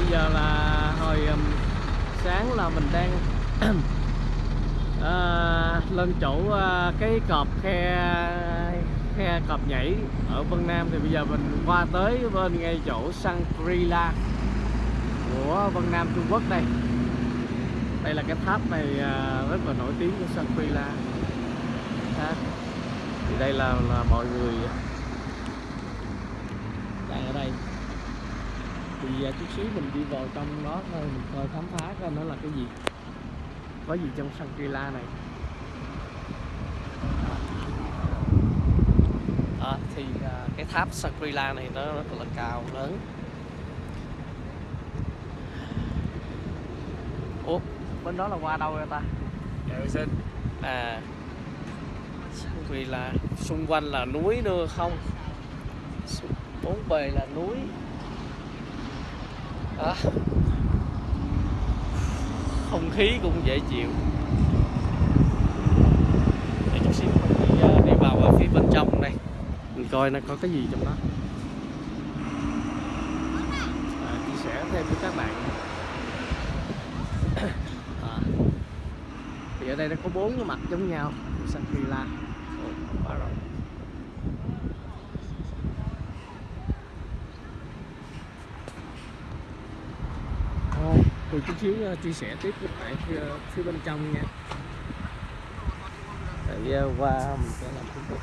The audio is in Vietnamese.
bây giờ là hồi um, sáng là mình đang uh, lên chỗ uh, cái cọp khe khe cọp nhảy ở Vân Nam. Thì bây giờ mình qua tới bên ngay chỗ Shangri-La của Vân Nam Trung Quốc đây. Đây là cái tháp này uh, rất là nổi tiếng của Shangri-La. Thì đây là là mọi người đang ở đây thì à, chút xíu mình đi vào trong đó thôi mình coi khám phá coi nó là cái gì. Có gì trong Shangri-La này. À, thì à, cái tháp Shangri-La này nó rất là cao lớn. Ủa bên đó là qua đâu rồi ta? Dạ xin à Shangri-La. Xung quanh là núi nữa không? Bốn bề là núi đó. không khí cũng dễ chịu. Để chút xíu mình đi, ờ, đi vào ở phía bên trong đây. Mình coi nó có cái gì trong đó. À, chia sẻ thêm với các bạn. À. thì ở đây nó có bốn cái mặt giống nhau. Sang Shangri-La mình chút xíu ờ, chia sẻ tiếp với bạn ờ, phía, bên trong nha. Tại ờ, qua mình sẽ làm thủ tục.